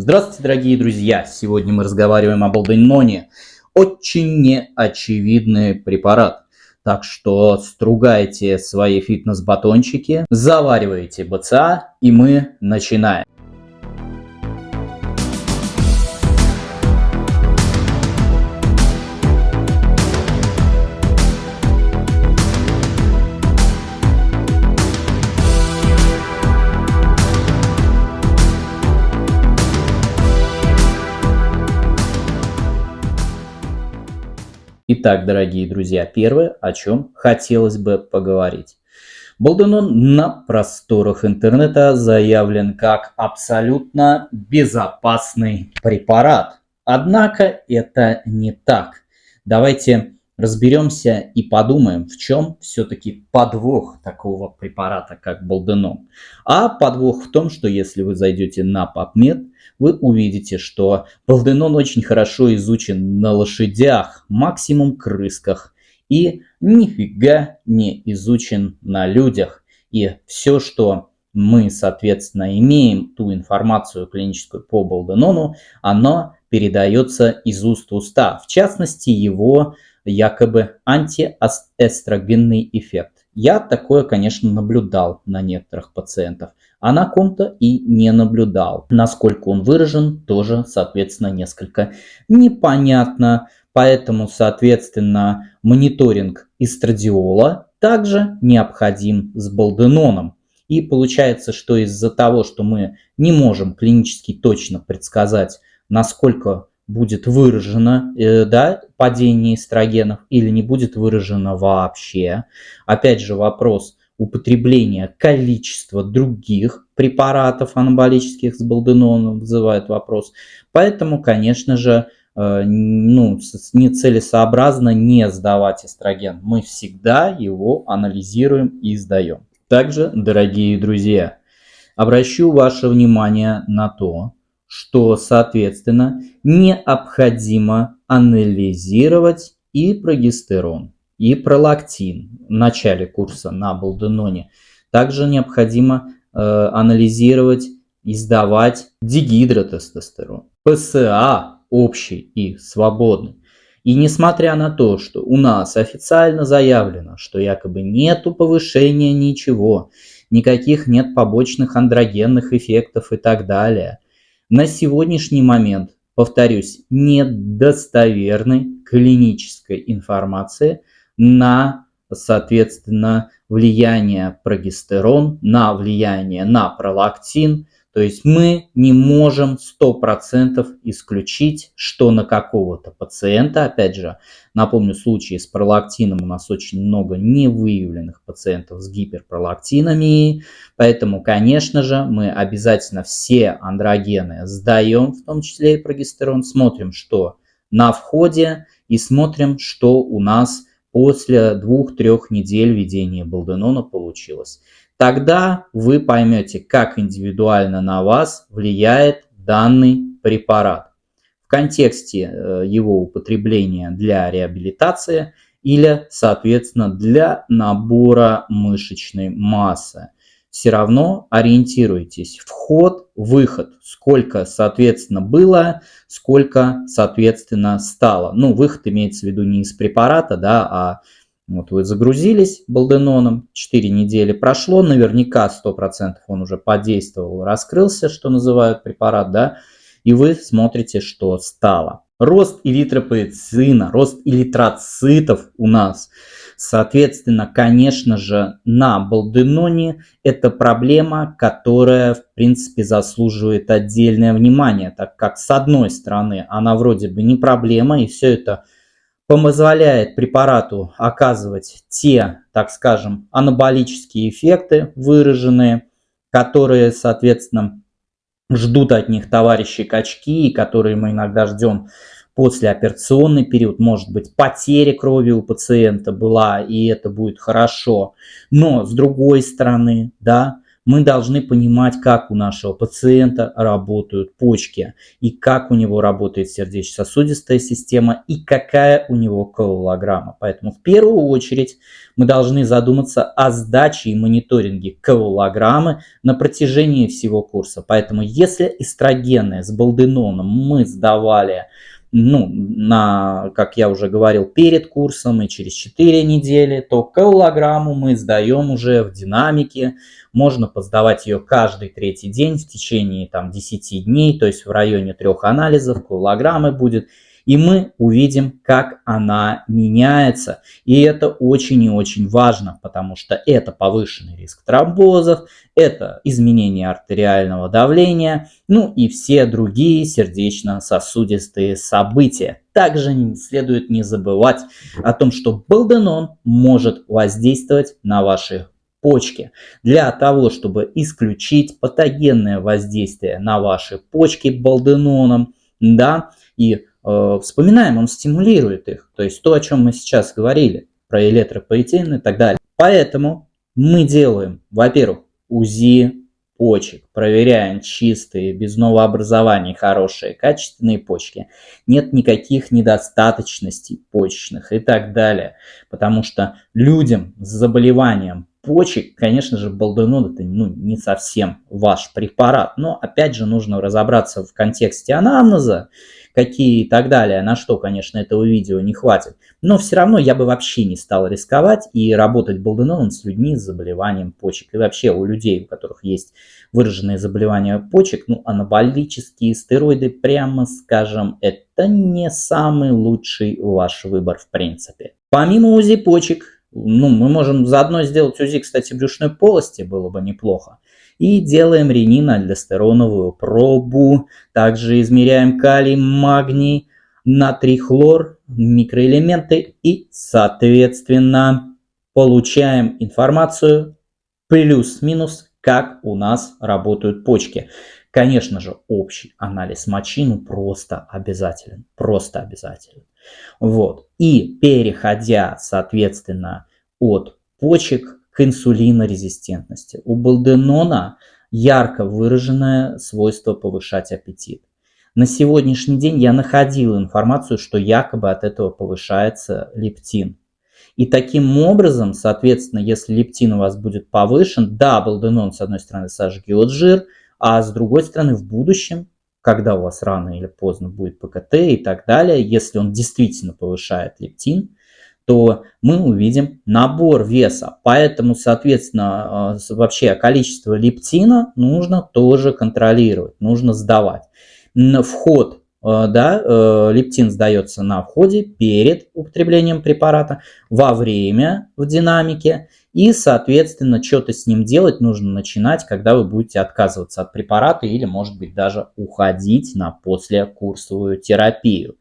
Здравствуйте, дорогие друзья! Сегодня мы разговариваем об Алденоне. Очень неочевидный препарат. Так что стругайте свои фитнес-батончики, заваривайте БЦА и мы начинаем. Итак, дорогие друзья, первое, о чем хотелось бы поговорить. Болденон на просторах интернета заявлен как абсолютно безопасный препарат. Однако это не так. Давайте разберемся и подумаем, в чем все-таки подвох такого препарата, как Болденон. А подвох в том, что если вы зайдете на PubMed, вы увидите, что Балденон очень хорошо изучен на лошадях, максимум крысках, и нифига не изучен на людях. И все, что мы, соответственно, имеем, ту информацию клиническую по Балденону, оно передается из уст в уста. В частности, его якобы антиэстрогенный эффект. Я такое, конечно, наблюдал на некоторых пациентов а на ком-то и не наблюдал. Насколько он выражен, тоже, соответственно, несколько непонятно. Поэтому, соответственно, мониторинг эстрадиола также необходим с балденоном. И получается, что из-за того, что мы не можем клинически точно предсказать, насколько будет выражено э, да, падение эстрогенов или не будет выражено вообще. Опять же вопрос, употребление количества других препаратов анаболических с балденоном вызывает вопрос. Поэтому, конечно же, э, ну, нецелесообразно не сдавать эстроген. Мы всегда его анализируем и сдаем. Также, дорогие друзья, обращу ваше внимание на то, что, соответственно, необходимо анализировать и прогестерон и пролактин в начале курса на Балденоне. Также необходимо э, анализировать и сдавать дигидротестостерон, ПСА общий и свободный. И несмотря на то, что у нас официально заявлено, что якобы нету повышения ничего, никаких нет побочных андрогенных эффектов и так далее, на сегодняшний момент, повторюсь, нет достоверной клинической информации – на, соответственно, влияние прогестерон, на влияние на пролактин. То есть мы не можем 100% исключить, что на какого-то пациента, опять же, напомню, в случае с пролактином у нас очень много невыявленных пациентов с гиперпролактинами, поэтому, конечно же, мы обязательно все андрогены сдаем, в том числе и прогестерон, смотрим, что на входе и смотрим, что у нас после двух-трех недель ведения Балденона получилось. Тогда вы поймете, как индивидуально на вас влияет данный препарат в контексте э, его употребления для реабилитации или, соответственно, для набора мышечной массы все равно ориентируйтесь. Вход, выход. Сколько, соответственно, было, сколько, соответственно, стало. Ну, выход имеется в виду не из препарата, да, а вот вы загрузились балденоном, 4 недели прошло, наверняка 100% он уже подействовал, раскрылся, что называют препарат, да, и вы смотрите, что стало. Рост эритропоэцина, рост эритроцитов у нас – Соответственно, конечно же, на Балденоне это проблема, которая, в принципе, заслуживает отдельное внимание, так как, с одной стороны, она вроде бы не проблема, и все это позволяет препарату оказывать те, так скажем, анаболические эффекты выраженные, которые, соответственно, ждут от них товарищи качки, которые мы иногда ждем послеоперационный период, может быть потеря крови у пациента была, и это будет хорошо. Но с другой стороны, да, Мы должны понимать, как у нашего пациента работают почки, и как у него работает сердечно-сосудистая система, и какая у него коагулограмма. Поэтому в первую очередь мы должны задуматься о сдаче и мониторинге коагулограммы на протяжении всего курса. Поэтому если эстрогены с балденоном мы сдавали ну, на, как я уже говорил, перед курсом и через 4 недели, то колограмму мы сдаем уже в динамике. Можно поздавать ее каждый третий день в течение там, 10 дней, то есть в районе трех анализов колограммы будет и мы увидим, как она меняется. И это очень и очень важно, потому что это повышенный риск тромбозов, это изменение артериального давления, ну и все другие сердечно-сосудистые события. Также следует не забывать о том, что балденон может воздействовать на ваши почки. Для того, чтобы исключить патогенное воздействие на ваши почки балденоном, да, и вспоминаем, он стимулирует их. То есть то, о чем мы сейчас говорили, про электропоэтин и так далее. Поэтому мы делаем, во-первых, УЗИ почек, проверяем чистые, без новообразований, хорошие, качественные почки. Нет никаких недостаточностей почечных и так далее. Потому что людям с заболеванием почек, конечно же, балденон это ну, не совсем ваш препарат. Но опять же нужно разобраться в контексте анамнеза какие и так далее, на что, конечно, этого видео не хватит. Но все равно я бы вообще не стал рисковать и работать болденоном с людьми с заболеванием почек. И вообще у людей, у которых есть выраженные заболевания почек, ну, анаболические стероиды, прямо скажем, это не самый лучший ваш выбор в принципе. Помимо УЗИ почек, ну, мы можем заодно сделать УЗИ, кстати, брюшной полости, было бы неплохо. И делаем ренин-альдостероновую пробу. Также измеряем калий, магний, натрий, хлор, микроэлементы и, соответственно, получаем информацию плюс-минус, как у нас работают почки. Конечно же, общий анализ мочи ну, просто обязателен. Просто обязателен. Вот. И переходя, соответственно, от почек к инсулинорезистентности. У балденона ярко выраженное свойство повышать аппетит. На сегодняшний день я находил информацию, что якобы от этого повышается лептин. И таким образом, соответственно, если лептин у вас будет повышен, да, балденон с одной стороны сожгет жир, а с другой стороны в будущем, когда у вас рано или поздно будет ПКТ и так далее, если он действительно повышает лептин, то мы увидим набор веса. Поэтому, соответственно, э, вообще количество лептина нужно тоже контролировать, нужно сдавать. Вход, э, да, э, лептин сдается на входе перед употреблением препарата, во время в динамике и, соответственно, что-то с ним делать нужно начинать, когда вы будете отказываться от препарата или, может быть, даже уходить на послекурсовую терапию.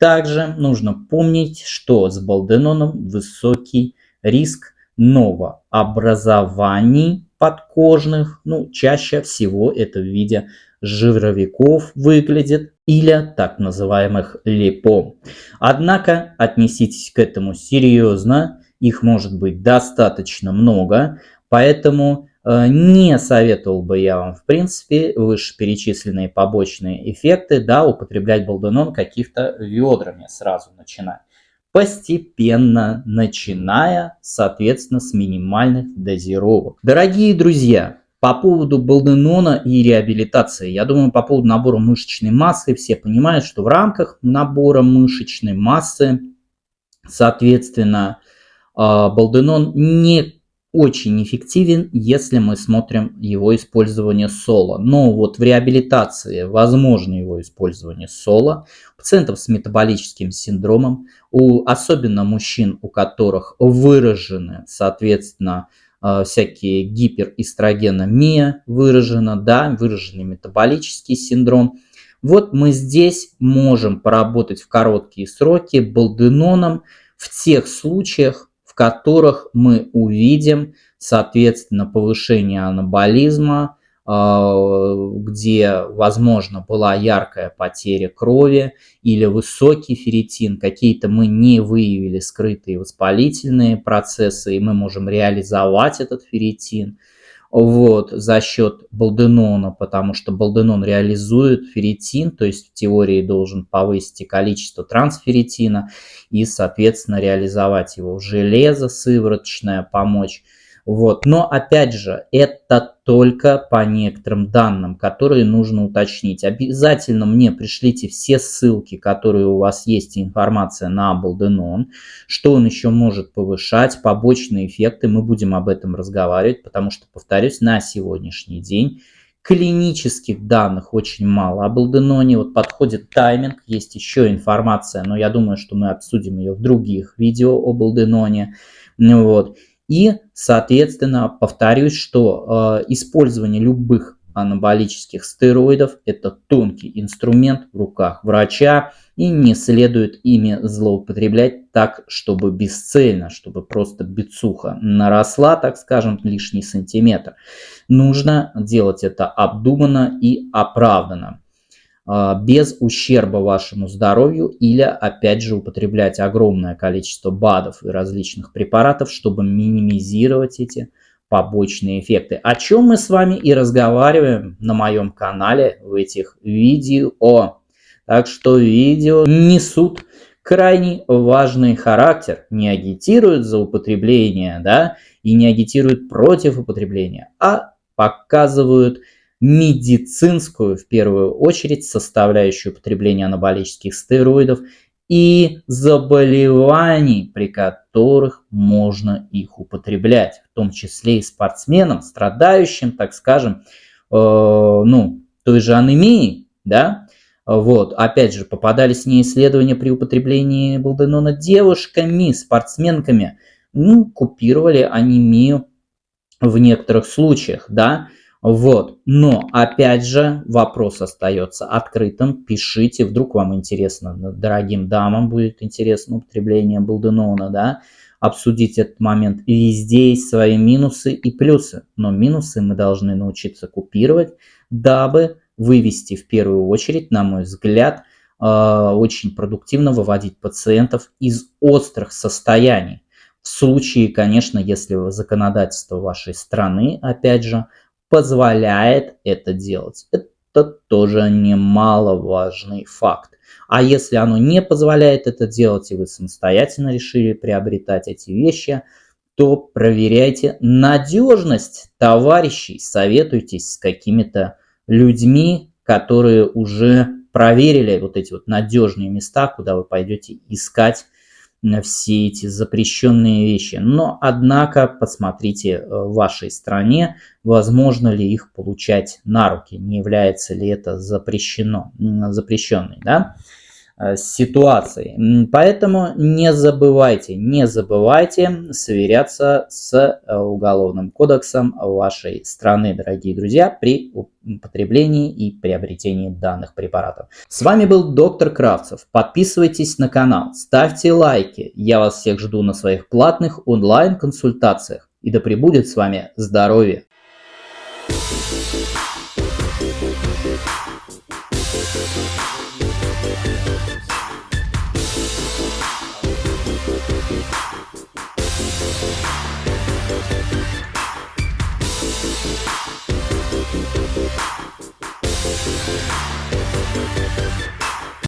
Также нужно помнить, что с балденоном высокий риск новообразований подкожных. Ну, чаще всего это в виде жировиков выглядит или так называемых липом. Однако отнеситесь к этому серьезно, их может быть достаточно много, поэтому не советовал бы я вам, в принципе, вышеперечисленные побочные эффекты, да, употреблять балденон каких-то ведрами сразу начинать. Постепенно начиная, соответственно, с минимальных дозировок. Дорогие друзья, по поводу балденона и реабилитации. Я думаю, по поводу набора мышечной массы все понимают, что в рамках набора мышечной массы, соответственно, э, балденон не очень эффективен, если мы смотрим его использование соло. Но вот в реабилитации возможно его использование соло. У пациентов с метаболическим синдромом, у, особенно мужчин, у которых выражены, соответственно, э, всякие гиперэстрогеномия выражена, да, выраженный метаболический синдром. Вот мы здесь можем поработать в короткие сроки балденоном в тех случаях, которых мы увидим, соответственно, повышение анаболизма, а, где, возможно, была яркая потеря крови или высокий ферритин, какие-то мы не выявили скрытые воспалительные процессы, и мы можем реализовать этот ферритин. Вот, за счет балденона, потому что балденон реализует ферритин, то есть в теории должен повысить количество трансферритина и, соответственно, реализовать его в железо сывороточное, помочь вот. Но опять же, это только по некоторым данным, которые нужно уточнить. Обязательно мне пришлите все ссылки, которые у вас есть, информация на Балденон, что он еще может повышать, побочные эффекты. Мы будем об этом разговаривать, потому что, повторюсь, на сегодняшний день клинических данных очень мало. О Балденоне вот подходит тайминг, есть еще информация, но я думаю, что мы обсудим ее в других видео о Балденоне. Вот. И, соответственно, повторюсь, что э, использование любых анаболических стероидов – это тонкий инструмент в руках врача, и не следует ими злоупотреблять так, чтобы бесцельно, чтобы просто бицуха наросла, так скажем, лишний сантиметр. Нужно делать это обдуманно и оправданно. А, без ущерба вашему здоровью или опять же употреблять огромное количество БАДов и различных препаратов, чтобы минимизировать эти побочные эффекты. О чем мы с вами и разговариваем на моем канале в этих видео. Так что видео несут крайне важный характер, не агитируют за употребление, да, и не агитируют против употребления, а показывают медицинскую, в первую очередь, составляющую потребления анаболических стероидов и заболеваний, при которых можно их употреблять, в том числе и спортсменам, страдающим, так скажем, э, ну, той же анемией, да, вот, опять же, попадались не исследования при употреблении балденона девушками, спортсменками, ну, купировали анемию в некоторых случаях, да, вот. Но, опять же, вопрос остается открытым. Пишите, вдруг вам интересно, дорогим дамам будет интересно употребление Балденона, да, обсудить этот момент. Везде есть свои минусы и плюсы, но минусы мы должны научиться купировать, дабы вывести в первую очередь, на мой взгляд, э, очень продуктивно выводить пациентов из острых состояний. В случае, конечно, если законодательство вашей страны, опять же, позволяет это делать. Это тоже немаловажный факт. А если оно не позволяет это делать, и вы самостоятельно решили приобретать эти вещи, то проверяйте надежность товарищей, советуйтесь с какими-то людьми, которые уже проверили вот эти вот надежные места, куда вы пойдете искать все эти запрещенные вещи. Но, однако, посмотрите э, в вашей стране, возможно ли их получать на руки, не является ли это запрещено, запрещенной, да? Э, ситуацией. Поэтому не забывайте, не забывайте сверяться с э, Уголовным кодексом вашей страны, дорогие друзья, при употреблении и приобретении данных препаратов. С вами был доктор Кравцев. Подписывайтесь на канал, ставьте лайки. Я вас всех жду на своих платных онлайн-консультациях. И да пребудет с вами здоровье!